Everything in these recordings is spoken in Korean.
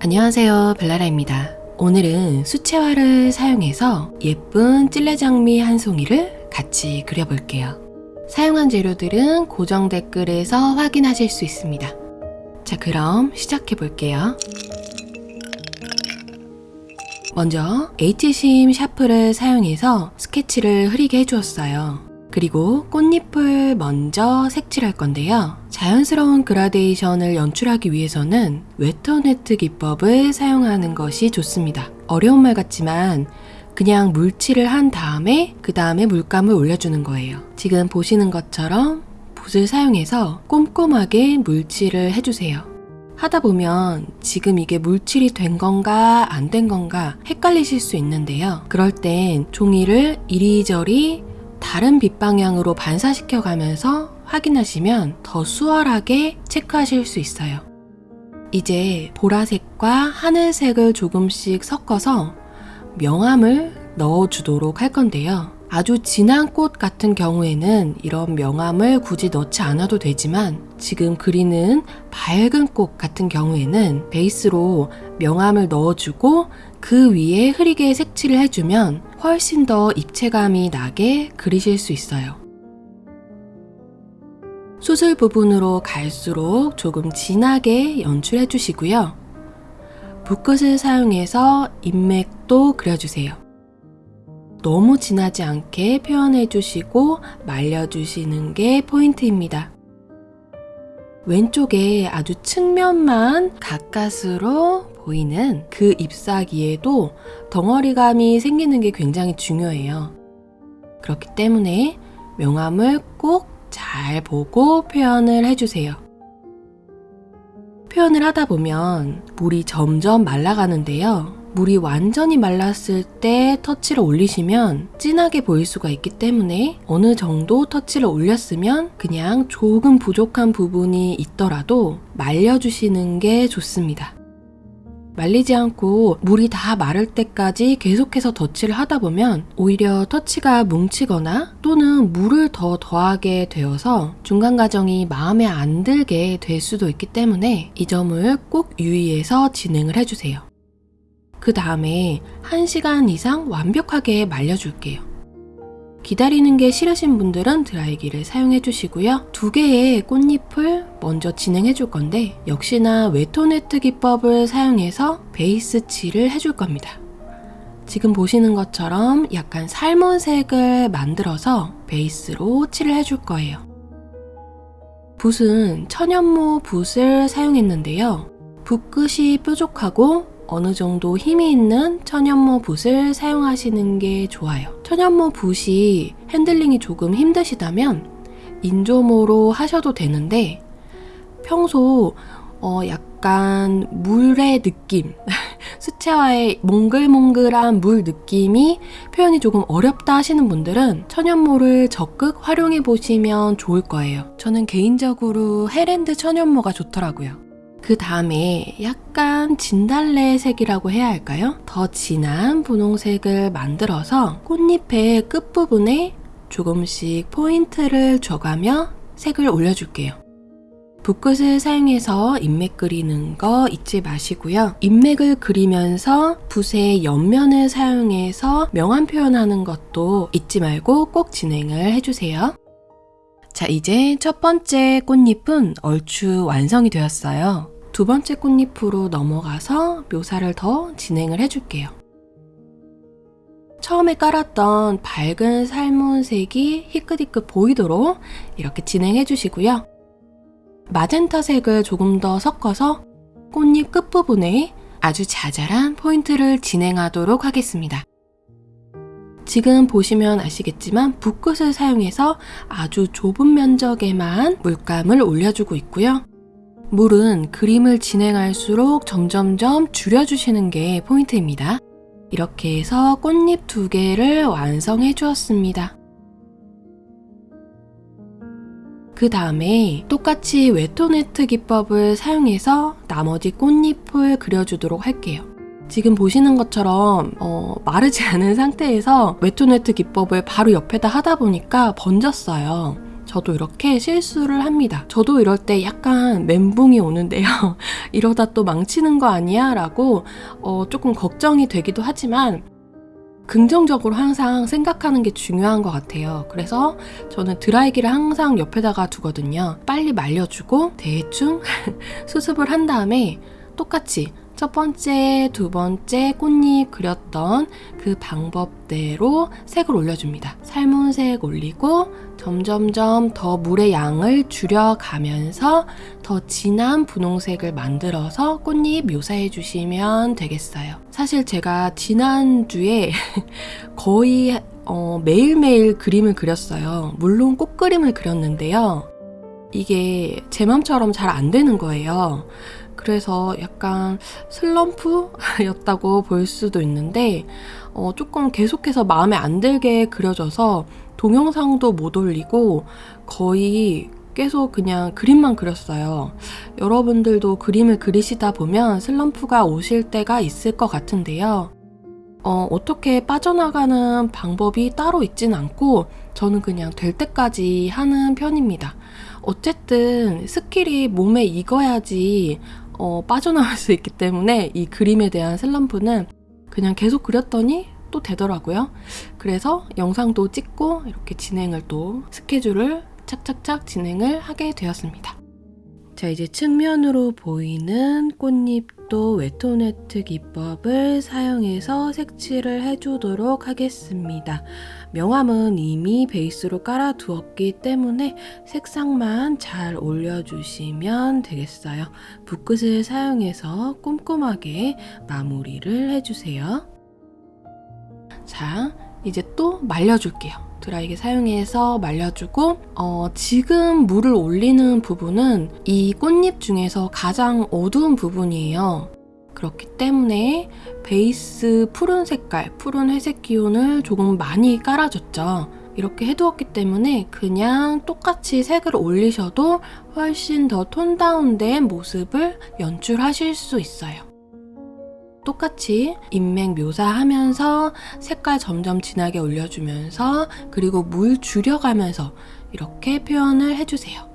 안녕하세요 벨라라입니다. 오늘은 수채화를 사용해서 예쁜 찔레장미 한 송이를 같이 그려볼게요. 사용한 재료들은 고정 댓글에서 확인하실 수 있습니다. 자 그럼 시작해 볼게요. 먼저 H심 샤프를 사용해서 스케치를 흐리게 해주었어요. 그리고 꽃잎을 먼저 색칠할 건데요. 자연스러운 그라데이션을 연출하기 위해서는 wet on wet 기법을 사용하는 것이 좋습니다. 어려운 말 같지만 그냥 물칠을 한 다음에 그 다음에 물감을 올려주는 거예요. 지금 보시는 것처럼 붓을 사용해서 꼼꼼하게 물칠을 해주세요. 하다 보면 지금 이게 물칠이 된 건가 안 된 건가 헷갈리실 수 있는데요. 그럴 땐 종이를 이리저리 다른 빛 방향으로 반사시켜 가면서 확인하시면 더 수월하게 체크하실 수 있어요. 이제 보라색과 하늘색을 조금씩 섞어서 명암을 넣어주도록 할 건데요. 아주 진한 꽃 같은 경우에는 이런 명암을 굳이 넣지 않아도 되지만 지금 그리는 밝은 꽃 같은 경우에는 베이스로 명암을 넣어주고 그 위에 흐리게 색칠을 해주면 훨씬 더 입체감이 나게 그리실 수 있어요. 수술 부분으로 갈수록 조금 진하게 연출해 주시고요. 붓끝을 사용해서 인맥도 그려주세요. 너무 진하지 않게 표현해 주시고 말려 주시는 게 포인트입니다. 왼쪽에 아주 측면만 가까스로 보이는 그 잎사귀에도 덩어리감이 생기는 게 굉장히 중요해요. 그렇기 때문에 명암을 꼭 잘 보고 표현을 해주세요. 표현을 하다 보면 물이 점점 말라가는데요. 물이 완전히 말랐을 때 터치를 올리시면 진하게 보일 수가 있기 때문에 어느 정도 터치를 올렸으면 그냥 조금 부족한 부분이 있더라도 말려주시는 게 좋습니다. 말리지 않고 물이 다 마를 때까지 계속해서 터치를 하다 보면 오히려 터치가 뭉치거나 또는 물을 더 더하게 되어서 중간 과정이 마음에 안 들게 될 수도 있기 때문에 이 점을 꼭 유의해서 진행을 해주세요. 그 다음에 1시간 이상 완벽하게 말려줄게요. 기다리는 게 싫으신 분들은 드라이기를 사용해 주시고요. 두 개의 꽃잎을 먼저 진행해 줄 건데 역시나 웨토네트 기법을 사용해서 베이스 칠을 해줄 겁니다. 지금 보시는 것처럼 약간 삶은 색을 만들어서 베이스로 칠을 해줄 거예요. 붓은 천연모 붓을 사용했는데요. 붓끝이 뾰족하고 어느 정도 힘이 있는 천연모 붓을 사용하시는 게 좋아요. 천연모 붓이 핸들링이 조금 힘드시다면 인조모로 하셔도 되는데 평소 어 약간 물의 느낌 수채화의 몽글몽글한 물 느낌이 표현이 조금 어렵다 하시는 분들은 천연모를 적극 활용해 보시면 좋을 거예요. 저는 개인적으로 헤랜드 천연모가 좋더라고요. 그 다음에 약간 진달래색이라고 해야 할까요? 더 진한 분홍색을 만들어서 꽃잎의 끝부분에 조금씩 포인트를 줘가며 색을 올려줄게요. 붓끝을 사용해서 인맥 그리는 거 잊지 마시고요. 인맥을 그리면서 붓의 옆면을 사용해서 명암 표현하는 것도 잊지 말고 꼭 진행을 해주세요. 자, 이제 첫 번째 꽃잎은 얼추 완성이 되었어요. 두 번째 꽃잎으로 넘어가서 묘사를 더 진행을 해줄게요. 처음에 깔았던 밝은 살몬색이 희끗희끗 보이도록 이렇게 진행해 주시고요. 마젠타 색을 조금 더 섞어서 꽃잎 끝부분에 아주 자잘한 포인트를 진행하도록 하겠습니다. 지금 보시면 아시겠지만 붓끝을 사용해서 아주 좁은 면적에만 물감을 올려주고 있고요. 물은 그림을 진행할수록 점점점 줄여주시는 게 포인트입니다. 이렇게 해서 꽃잎 두 개를 완성해 주었습니다. 그 다음에 똑같이 웨토네트 기법을 사용해서 나머지 꽃잎을 그려주도록 할게요. 지금 보시는 것처럼 어, 마르지 않은 상태에서 웨토네트 기법을 바로 옆에다 하다 보니까 번졌어요. 저도 이렇게 실수를 합니다. 저도 이럴 때 약간 멘붕이 오는데요. 이러다 또 망치는 거 아니야? 라고 어, 조금 걱정이 되기도 하지만 긍정적으로 항상 생각하는 게 중요한 것 같아요. 그래서 저는 드라이기를 항상 옆에다가 두거든요. 빨리 말려주고 대충 수습을 한 다음에 똑같이 첫 번째, 두 번째 꽃잎 그렸던 그 방법대로 색을 올려줍니다. 삶은 색 올리고 점점점 더 물의 양을 줄여가면서 더 진한 분홍색을 만들어서 꽃잎 묘사해 주시면 되겠어요. 사실 제가 지난주에 거의 어, 매일매일 그림을 그렸어요. 물론 꽃 그림을 그렸는데요. 이게 제 맘처럼 잘 안 되는 거예요. 그래서 약간 슬럼프였다고 볼 수도 있는데 어, 조금 계속해서 마음에 안 들게 그려져서 동영상도 못 올리고 거의 계속 그냥 그림만 그렸어요. 여러분들도 그림을 그리시다 보면 슬럼프가 오실 때가 있을 것 같은데요. 어, 어떻게 빠져나가는 방법이 따로 있진 않고 저는 그냥 될 때까지 하는 편입니다. 어쨌든 스킬이 몸에 익어야지 어, 빠져나올 수 있기 때문에 이 그림에 대한 슬럼프는 그냥 계속 그렸더니 또 되더라고요. 그래서 영상도 찍고 이렇게 진행을 또 스케줄을 착착착 진행을 하게 되었습니다. 자, 이제 측면으로 보이는 꽃잎 도 wet on wet 기법을 사용해서 색칠을 해주도록 하겠습니다. 명암은 이미 베이스로 깔아두었기 때문에 색상만 잘 올려주시면 되겠어요. 붓끝을 사용해서 꼼꼼하게 마무리를 해주세요. 자, 이제 또 말려줄게요. 드라이기 사용해서 말려주고 어, 지금 물을 올리는 부분은 이 꽃잎 중에서 가장 어두운 부분이에요. 그렇기 때문에 베이스 푸른 색깔, 푸른 회색 기운을 조금 많이 깔아줬죠. 이렇게 해두었기 때문에 그냥 똑같이 색을 올리셔도 훨씬 더 톤 다운된 모습을 연출하실 수 있어요. 똑같이 인맥 묘사하면서 색깔 점점 진하게 올려주면서 그리고 물 줄여가면서 이렇게 표현을 해주세요.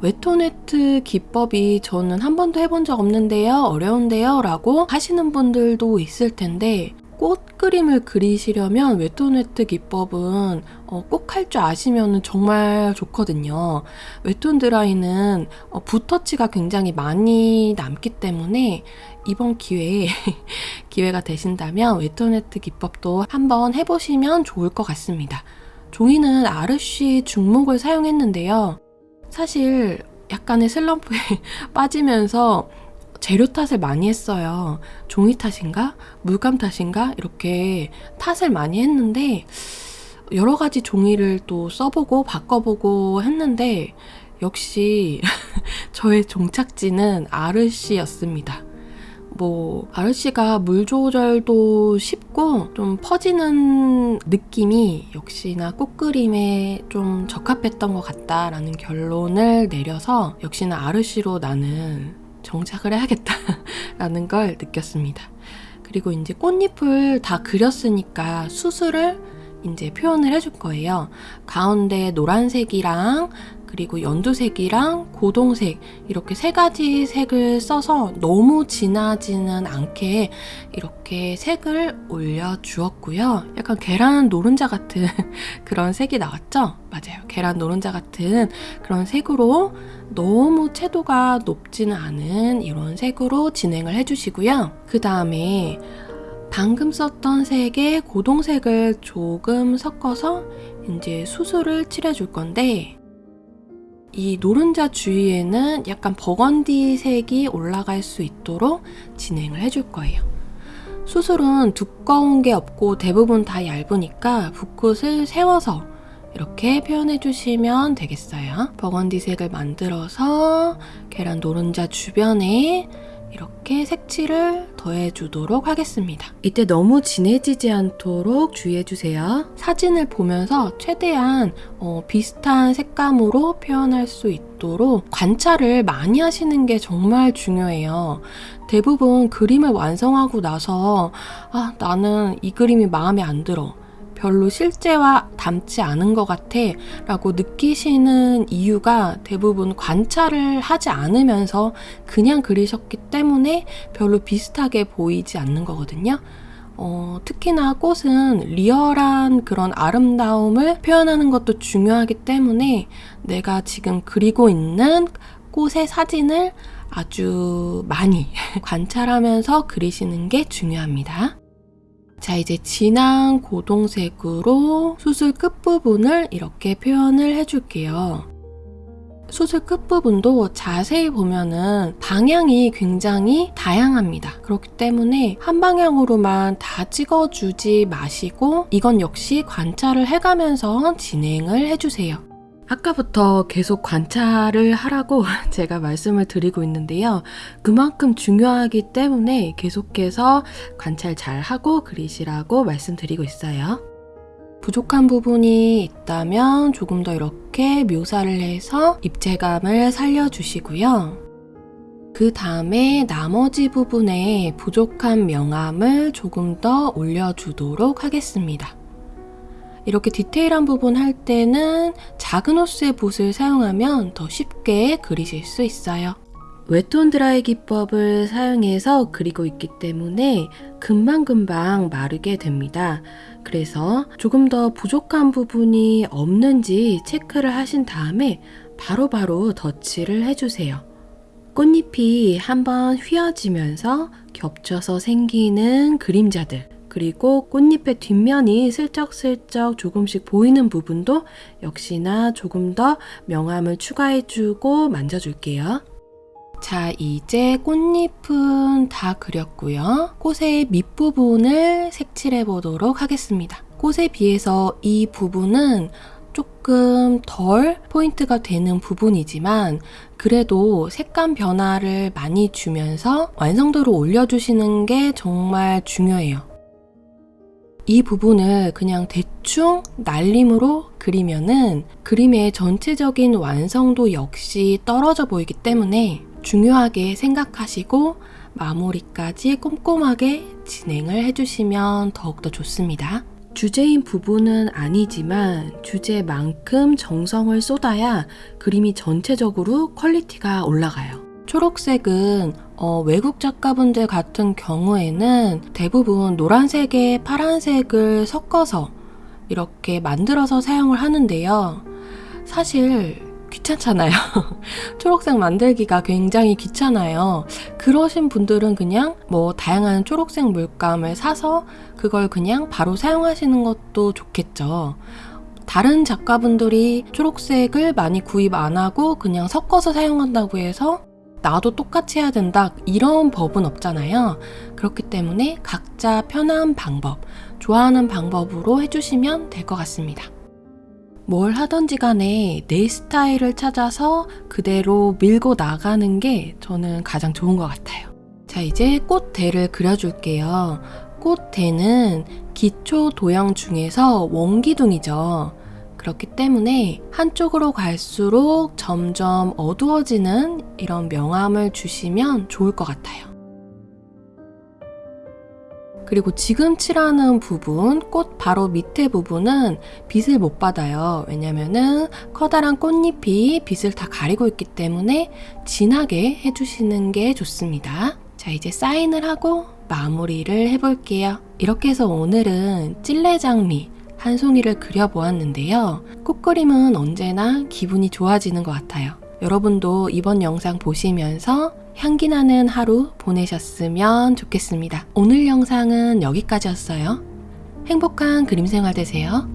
wet on wet 기법이 저는 한 번도 해본 적 없는데요. 어려운데요. 라고 하시는 분들도 있을 텐데 꽃 그림을 그리시려면 wet on wet 기법은 어, 꼭할 줄 아시면 정말 좋거든요. wet on dry는 어, 붓터치가 굉장히 많이 남기 때문에 이번 기회에 기회가 되신다면 wet on wet 기법도 한번 해보시면 좋을 것 같습니다. 종이는 아르쉬 중목을 사용했는데요. 사실 약간의 슬럼프에 빠지면서 재료 탓을 많이 했어요. 종이 탓인가? 물감 탓인가? 이렇게 탓을 많이 했는데 여러 가지 종이를 또 써보고 바꿔보고 했는데 역시 저의 종착지는 아르시였습니다. 뭐 아르시가 물 조절도 쉽고 좀 퍼지는 느낌이 역시나 꽃그림에 좀 적합했던 것 같다라는 결론을 내려서 역시나 아르시로 나는 정착을 해야겠다라는 걸 느꼈습니다. 그리고 이제 꽃잎을 다 그렸으니까 수술을 이제 표현을 해줄 거예요. 가운데 노란색이랑 그리고 연두색이랑 고동색 이렇게 세 가지 색을 써서 너무 진하지는 않게 이렇게 색을 올려주었고요. 약간 계란 노른자 같은 그런 색이 나왔죠? 맞아요. 계란 노른자 같은 그런 색으로 너무 채도가 높지는 않은 이런 색으로 진행을 해주시고요. 그 다음에 방금 썼던 색에 고동색을 조금 섞어서 이제 수술을 칠해줄 건데 이 노른자 주위에는 약간 버건디 색이 올라갈 수 있도록 진행을 해줄 거예요. 수술은 두꺼운 게 없고 대부분 다 얇으니까 붓끝을 세워서 이렇게 표현해 주시면 되겠어요. 버건디 색을 만들어서 계란 노른자 주변에 이렇게 색칠을 더해주도록 하겠습니다. 이때 너무 진해지지 않도록 주의해주세요. 사진을 보면서 최대한 어, 비슷한 색감으로 표현할 수 있도록 관찰을 많이 하시는 게 정말 중요해요. 대부분 그림을 완성하고 나서 아, 나는 이 그림이 마음에 안 들어. 별로 실제와 닮지 않은 것 같아 라고 느끼시는 이유가 대부분 관찰을 하지 않으면서 그냥 그리셨기 때문에 별로 비슷하게 보이지 않는 거거든요. 어, 특히나 꽃은 리얼한 그런 아름다움을 표현하는 것도 중요하기 때문에 내가 지금 그리고 있는 꽃의 사진을 아주 많이 관찰하면서 그리시는 게 중요합니다. 자, 이제 진한 고동색으로 수술 끝부분을 이렇게 표현을 해줄게요. 수술 끝부분도 자세히 보면은 방향이 굉장히 다양합니다. 그렇기 때문에 한 방향으로만 다 찍어주지 마시고 이건 역시 관찰을 해가면서 진행을 해주세요. 아까부터 계속 관찰을 하라고 제가 말씀을 드리고 있는데요. 그만큼 중요하기 때문에 계속해서 관찰 잘 하고 그리시라고 말씀드리고 있어요. 부족한 부분이 있다면 조금 더 이렇게 묘사를 해서 입체감을 살려주시고요. 그 다음에 나머지 부분에 부족한 명암을 조금 더 올려주도록 하겠습니다. 이렇게 디테일한 부분 할 때는 작은 호스의 붓을 사용하면 더 쉽게 그리실 수 있어요. 웨톤 드라이 기법을 사용해서 그리고 있기 때문에 금방금방 마르게 됩니다. 그래서 조금 더 부족한 부분이 없는지 체크를 하신 다음에 바로바로 바로 덧칠을 해주세요. 꽃잎이 한번 휘어지면서 겹쳐서 생기는 그림자들 그리고 꽃잎의 뒷면이 슬쩍슬쩍 조금씩 보이는 부분도 역시나 조금 더 명암을 추가해주고 만져줄게요. 자, 이제 꽃잎은 다 그렸고요. 꽃의 밑부분을 색칠해 보도록 하겠습니다. 꽃에 비해서 이 부분은 조금 덜 포인트가 되는 부분이지만 그래도 색감 변화를 많이 주면서 완성도를 올려주시는 게 정말 중요해요. 이 부분을 그냥 대충 날림으로 그리면은 그림의 전체적인 완성도 역시 떨어져 보이기 때문에 중요하게 생각하시고 마무리까지 꼼꼼하게 진행을 해주시면 더욱더 좋습니다. 주제인 부분은 아니지만 주제만큼 정성을 쏟아야 그림이 전체적으로 퀄리티가 올라가요. 초록색은 어, 외국 작가분들 같은 경우에는 대부분 노란색에 파란색을 섞어서 이렇게 만들어서 사용을 하는데요. 사실 귀찮잖아요. 초록색 만들기가 굉장히 귀찮아요. 그러신 분들은 그냥 뭐 다양한 초록색 물감을 사서 그걸 그냥 바로 사용하시는 것도 좋겠죠. 다른 작가분들이 초록색을 많이 구입 안 하고 그냥 섞어서 사용한다고 해서 나도 똑같이 해야 된다 이런 법은 없잖아요. 그렇기 때문에 각자 편한 방법, 좋아하는 방법으로 해주시면 될 것 같습니다. 뭘 하던지 간에 내 스타일을 찾아서 그대로 밀고 나가는 게 저는 가장 좋은 것 같아요. 자, 이제 꽃대를 그려줄게요. 꽃대는 기초 도형 중에서 원기둥이죠. 그렇기 때문에 한쪽으로 갈수록 점점 어두워지는 이런 명암을 주시면 좋을 것 같아요. 그리고 지금 칠하는 부분, 꽃 바로 밑에 부분은 빛을 못 받아요. 왜냐면은 커다란 꽃잎이 빛을 다 가리고 있기 때문에 진하게 해주시는 게 좋습니다. 자, 이제 사인을 하고 마무리를 해볼게요. 이렇게 해서 오늘은 찔레장미, 한 송이를 그려보았는데요. 꽃그림은 언제나 기분이 좋아지는 것 같아요. 여러분도 이번 영상 보시면서 향기 나는 하루 보내셨으면 좋겠습니다. 오늘 영상은 여기까지였어요. 행복한 그림 생활 되세요.